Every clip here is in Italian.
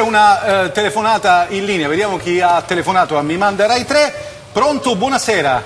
una eh, telefonata in linea, vediamo chi ha telefonato a Mi Manda Rai 3. Pronto, buonasera.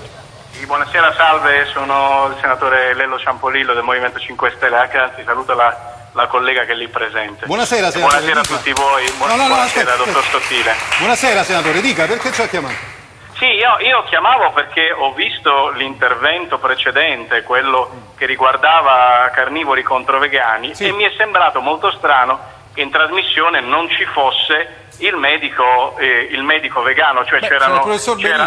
Sì, buonasera, salve, sono il senatore Lello Ciampolillo del Movimento 5 Stelle, anche anzi saluto la, la collega che è lì presente. Buonasera, senatore. buonasera a tutti voi, buon- No, no, no, buonasera dottor. Sottile. Buonasera, senatore, dica perché ci ha chiamato. Sì, io, io chiamavo perché ho visto l'intervento precedente, quello che riguardava carnivori contro vegani, Sì. e mi è sembrato molto strano in trasmissione non ci fosse il medico, eh, il medico vegano, cioè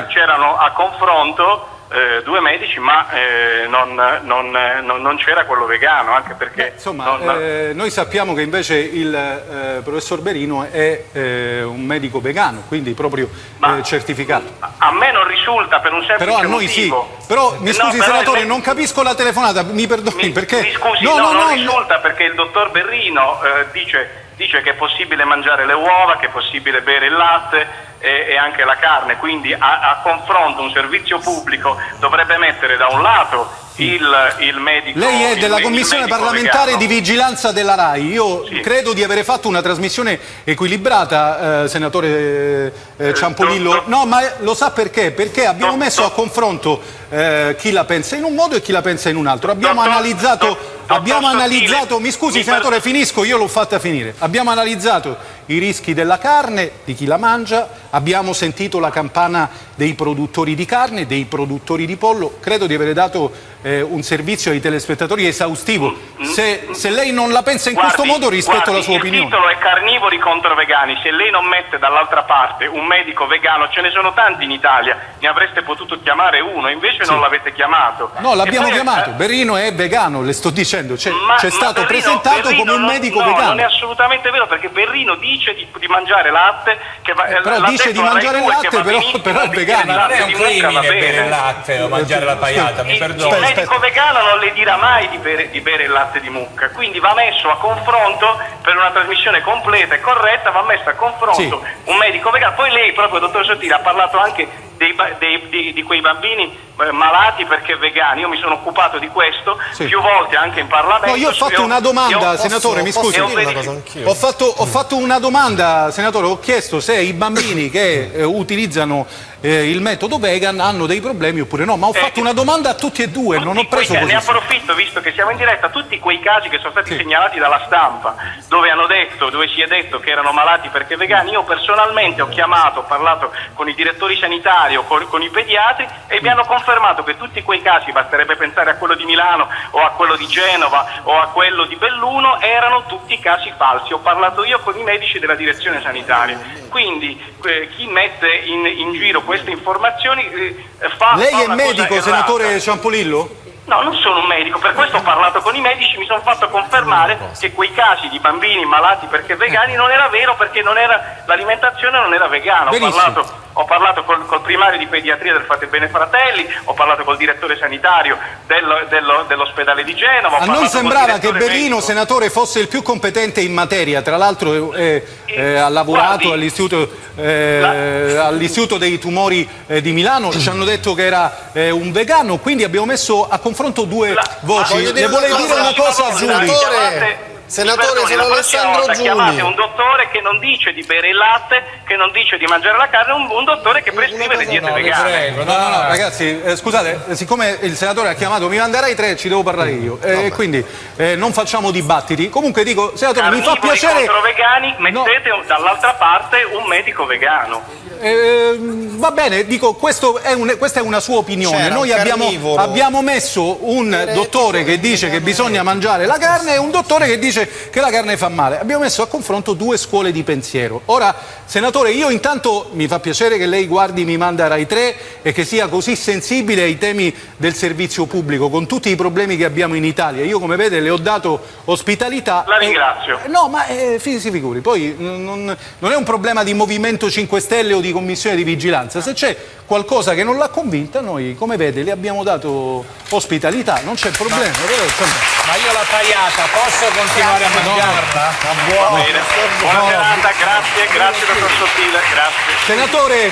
c'erano a confronto eh, due medici, ma eh, non, non- non- non c'era quello vegano, anche perché... Beh, insomma, eh, noi sappiamo che invece il eh, professor Berino è eh, un medico vegano, quindi proprio Ma- eh, certificato. A me non risulta per un semplice Però a noi sì. motivo. Però mi No, scusi, però senatore, non capisco la telefonata, mi perdoni Mi, perché. mi scusi, no, no, no, non no, risulta perché il dottor Berrino dice, dice che è possibile mangiare le uova, che è possibile bere il latte e, e anche la carne, quindi a, a confronto un servizio pubblico dovrebbe mettere da un lato il, il medico... Lei è della Commissione parlamentare vegano. di vigilanza della RAI. Io Sì. credo di avere fatto una trasmissione equilibrata, eh, senatore eh, eh, Ciampolillo. No, ma lo sa perché? Perché abbiamo messo a confronto eh, chi la pensa in un modo e chi la pensa in un altro. Abbiamo analizzato, abbiamo analizzato, mi scusi mi senatore, finisco, io l'ho fatta finire. Abbiamo analizzato i rischi della carne, di chi la mangia, abbiamo sentito la campana dei produttori di carne, dei produttori di pollo. Credo di avere dato eh, un servizio ai telespettatori esaustivo. Se, se lei non la pensa in Guardi- questo modo rispetto guardi, alla sua opinione. Il titolo è carnivori contro vegani. Se lei non mette dall'altra parte un medico vegano, ce ne sono tanti in Italia, ne avreste potuto chiamare uno, invece non l'avete chiamato. No, l'abbiamo chiamato. eh, Berrino è vegano, le sto dicendo. C'è, stato Berrino- presentato Berrino come un medico no, vegano. non è assolutamente vero perché Berrino dice di, di mangiare latte. Che va, eh, però dice di mangiare 2 latte, che va però- benissimo, però è vegano. Non è un crimine bere il latte o mangiare la paiata, mi Il, perdoni. il medico vegano non le dirà mai di bere, di bere il latte di mucca, quindi va messo a confronto per una trasmissione completa e corretta, va messo a confronto un medico vegano. Poi lei, proprio dottor Sottile, ha parlato anche dei dei- di, di quei bambini eh, malati perché vegani. Io mi sono occupato di questo Sì. più volte anche in Parlamento. No, io ho fatto una domanda, io- senatore, mi scusi. dire una cosa Ho fatto, ho fatto una domanda, senatore, ho chiesto se i bambini che eh, utilizzano eh, il metodo vegan hanno dei problemi oppure no, ma ho Eh, fatto una domanda a tutti e due, non ho quei preso ca- Ne approfitto, visto che siamo in diretta, tutti quei casi che sono stati Sì. segnalati dalla stampa, dove hanno detto, dove si è detto che erano malati perché vegani, io personalmente ho chiamato, ho parlato con i direttori sanitari o con, con i pediatri e mi hanno confermato che tutti quei casi, basterebbe pensare a quello di Milano o a quello di Genova o a quello di Belluno, erano tutti casi falsi. Ho parlato io con i medici della direzione sanitaria. Quindi eh, chi mette in, in giro queste informazioni eh, fa... Lei fa è una medico, cosa senatore errata. Ciampolillo? No, non sono un medico, per questo ho parlato con i medici, mi sono fatto confermare che quei casi di bambini malati perché vegani non era vero perché non era- l'alimentazione non era vegana. Ho Benissimo. parlato, ho parlato col, col primario di pediatria del Fate Bene Fratelli, ho parlato col direttore sanitario dello- dello- dell'ospedale di Genova. A noi sembrava che Berlino, medico. senatore, fosse il più competente in materia, tra l'altro eh, eh, ha lavorato all'istituto, eh, all'istituto dei tumori eh, di Milano, ci hanno detto che era eh, un vegano, quindi abbiamo messo a confronto due La- voci. Le dire vuole una dire cosa, una cosa a Senatore, Giuli? Perdoni, sono Alessandro volta Chiamate Giuli. un dottore che non dice di bere il latte, che non dice di mangiare la carne, un, un dottore che prescrive le diete No, vegane. prego, No, no, no, ragazzi, eh, scusate, eh, siccome il senatore ha chiamato, mi manderai tre, ci devo parlare io. E quindi eh, non facciamo dibattiti. Comunque dico, senatore, mi fa Carnivori piacere. contro vegani, No. mettete un- dall'altra parte un medico vegano. Eh, va bene, dico, questo è un- questa è una sua opinione. Noi abbiamo, abbiamo messo un dottore che dice che bisogna mangiare la carne e un dottore che dice che la carne fa male. Abbiamo messo a confronto due scuole di pensiero. Ora, senatore, io intanto mi fa piacere che lei guardi Mi Manda Rai 3 e che sia così sensibile ai temi del servizio pubblico, con tutti i problemi che abbiamo in Italia. Io, come vede, le ho dato ospitalità. La e- ringrazio. eh, No, ma eh, si figuri, poi non, non- non è un problema di Movimento 5 Stelle o di Commissione di Vigilanza. Se c'è qualcosa che non l'ha convinta, noi, come vede, le abbiamo dato ospitalità, non c'è problema. insomma, Ma io la paiata posso continuare a mangiarla? Va bene. Buona serata, grazie, grazie dottor Sottile, grazie. Senatore,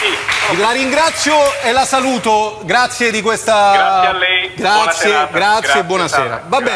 Sì. la ringrazio e la saluto. Grazie di questa. Grazie a lei. Buona Grazie, serata. grazie, buonasera. Va bene.